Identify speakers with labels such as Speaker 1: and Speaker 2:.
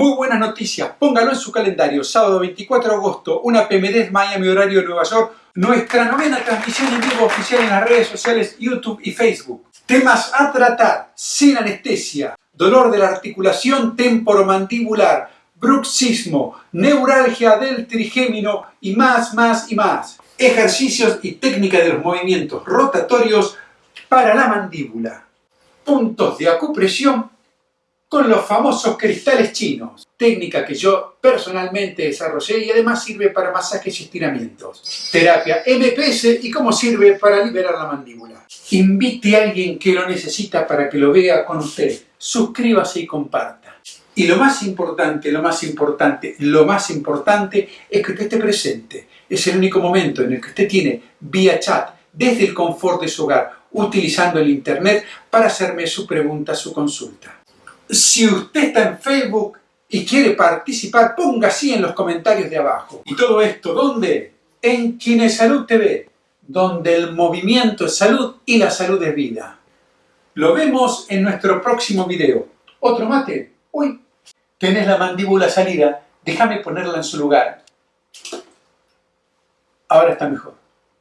Speaker 1: Muy buenas noticias, póngalo en su calendario, sábado 24 de agosto, una PMD Miami, horario de Nueva York, nuestra novena transmisión en vivo oficial en las redes sociales YouTube y Facebook. Temas a tratar, sin anestesia, dolor de la articulación temporomandibular, bruxismo, neuralgia del trigémino y más, más y más. Ejercicios y técnica de los movimientos rotatorios para la mandíbula. Puntos de acupresión con los famosos cristales chinos, técnica que yo personalmente desarrollé y además sirve para masajes y estiramientos. Terapia MPS y cómo sirve para liberar la mandíbula. Invite a alguien que lo necesita para que lo vea con usted. Suscríbase y comparta. Y lo más importante, lo más importante, lo más importante es que usted esté presente. Es el único momento en el que usted tiene vía chat, desde el confort de su hogar, utilizando el internet para hacerme su pregunta, su consulta. Si usted está en Facebook y quiere participar, ponga así en los comentarios de abajo. ¿Y todo esto dónde? En Salud TV, donde el movimiento es salud y la salud es vida. Lo vemos en nuestro próximo video. ¿Otro mate? Uy, tenés la mandíbula salida, déjame ponerla en su lugar. Ahora está mejor.